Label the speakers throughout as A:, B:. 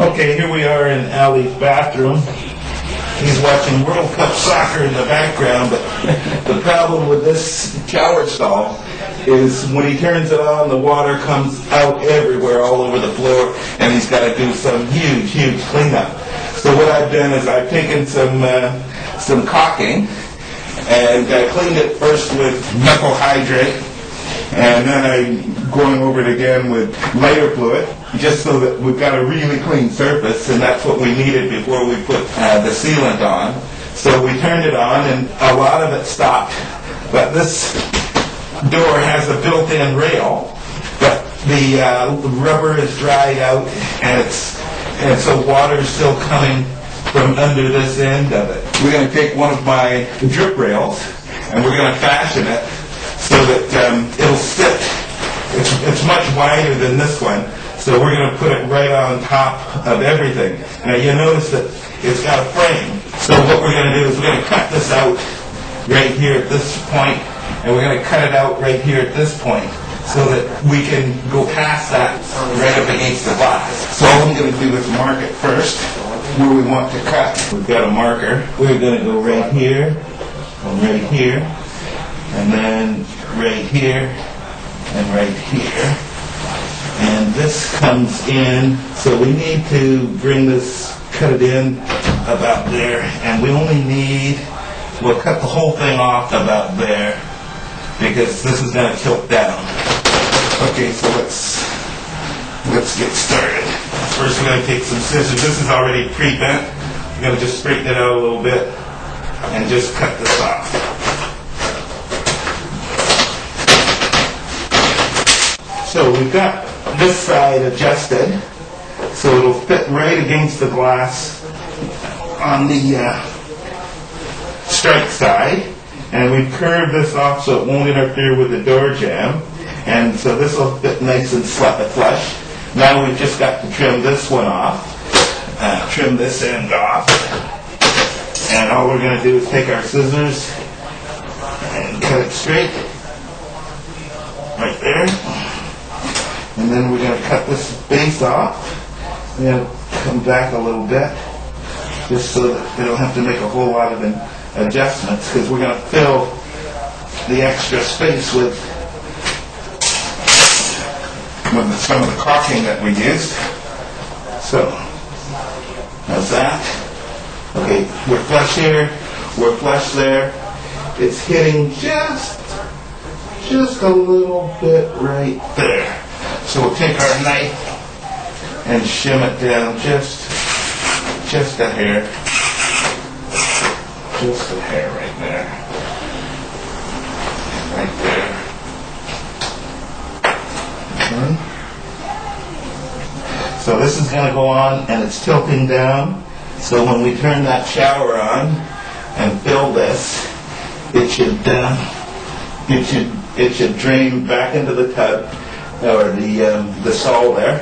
A: Okay, here we are in Ali's bathroom. He's watching World Cup soccer in the background, but the problem with this shower stall is when he turns it on, the water comes out everywhere, all over the floor, and he's got to do some huge, huge cleanup. So what I've done is I've taken some uh, some caulking and I cleaned it first with methyl hydrate, and then I'm going over it again with lighter fluid, just so that we've got a really clean surface, and that's what we needed before we put uh, the sealant on. So we turned it on, and a lot of it stopped. But this door has a built-in rail, but the uh, rubber is dried out, and it's and so water's still coming from under this end of it. We're going to take one of my drip rails, and we're going to fashion it so that um. It's, much wider than this one, so we're going to put it right on top of everything. Now you notice that it's got a frame. So what we're going to do is we're going to cut this out right here at this point, and we're going to cut it out right here at this point so that we can go past that right up against the glass. So all I'm going to do is mark it first where we want to cut. We've got a marker. We're going to go right here, right here, and then right here, and right here. And this comes in, so we need to bring this, cut it in about there, and we only need, we'll cut the whole thing off about there, because this is going to tilt down. Okay, so let's, let's get started. First, we're going to take some scissors. This is already pre-bent. We're going to just straighten it out a little bit and just cut this off. So we've got this side adjusted so it'll fit right against the glass on the uh, strike side. And we've curved this off so it won't interfere with the door jamb. And so this will fit nice and flush. Now we've just got to trim this one off, uh, trim this end off. And all we're going to do is take our scissors and cut it straight, right there. And then we're going to cut this base off. We're come back a little bit, just so that we don't have to make a whole lot of adjustments, because we're going to fill the extra space with with some of the caulking that we used. So, how's that? Okay, we're flush here, we're flush there. It's hitting just, just a little bit right there. So we'll take our knife and shim it down just, just a hair. Just a hair right there. Right there. Okay. So this is going to go on and it's tilting down. So when we turn that shower on and fill this, it should uh, it should it should drain back into the tub or the um, the stall there,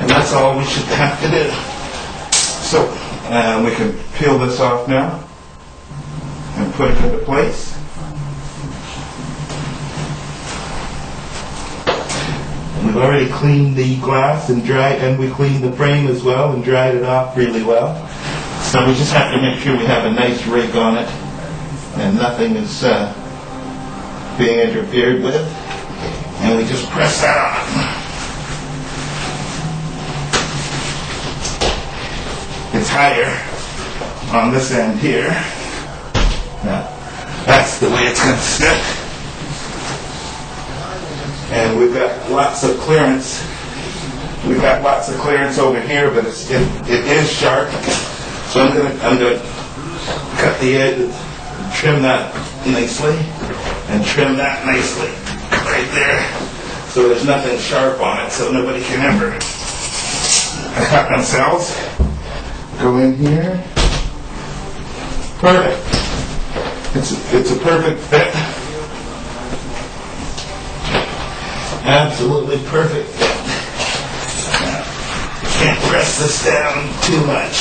A: and that's all we should have to do. So uh, we can peel this off now and put it into place. We've already cleaned the glass and dried, and we cleaned the frame as well and dried it off really well. So we just have to make sure we have a nice rig on it and nothing is uh, being interfered with. And we just press that on. It's higher on this end here. Now, that's the way it's going to stick. and we've got lots of clearance. We've got lots of clearance over here, but it's, it, it is sharp. So I'm gonna I'm gonna cut the edge, trim that nicely, and trim that nicely right there. So there's nothing sharp on it, so nobody can ever cut themselves. Go in here. Perfect. It's it's a perfect fit. Absolutely perfect fit. Can't press this down too much.